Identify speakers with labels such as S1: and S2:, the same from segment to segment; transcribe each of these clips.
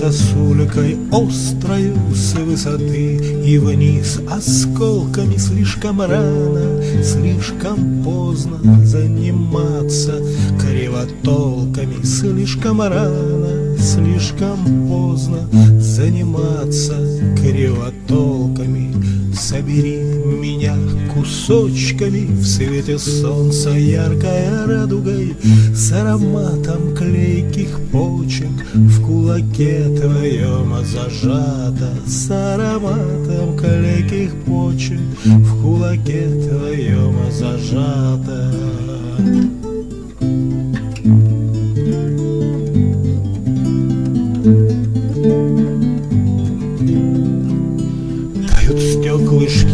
S1: сосулькой острою с высоты И вниз осколками слишком рано, слишком поздно заниматься Кривотолками слишком рано, слишком поздно заниматься Кривотолками. Собери меня кусочками В свете солнца яркой радугой С ароматом клейких почек В кулаке твоем зажата С ароматом клейких почек В кулаке твоем зажата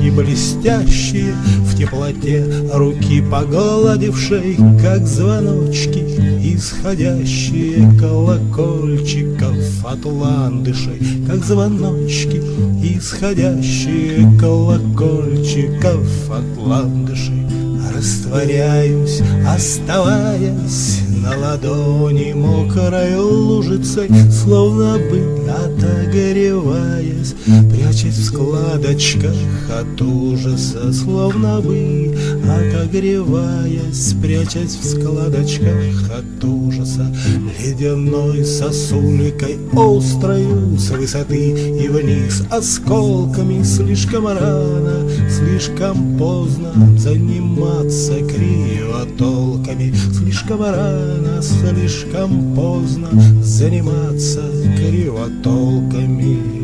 S1: стеклышки блестящие В теплоте руки погладившей Как звоночки, исходящие Колокольчиков от ландышей Как звоночки, исходящие Колокольчиков от ландышей. Растворяюсь, оставаясь на ладони мокрой лужицей, Словно бы отогреваясь, складочках от ужаса, Словно бы отогреваясь, Прячась в складочках от ужаса, Ледяной сосулькой острою с высоты и вниз Осколками. Слишком рано, слишком поздно Заниматься кривотолками Слишком рано, слишком поздно Заниматься кривотолками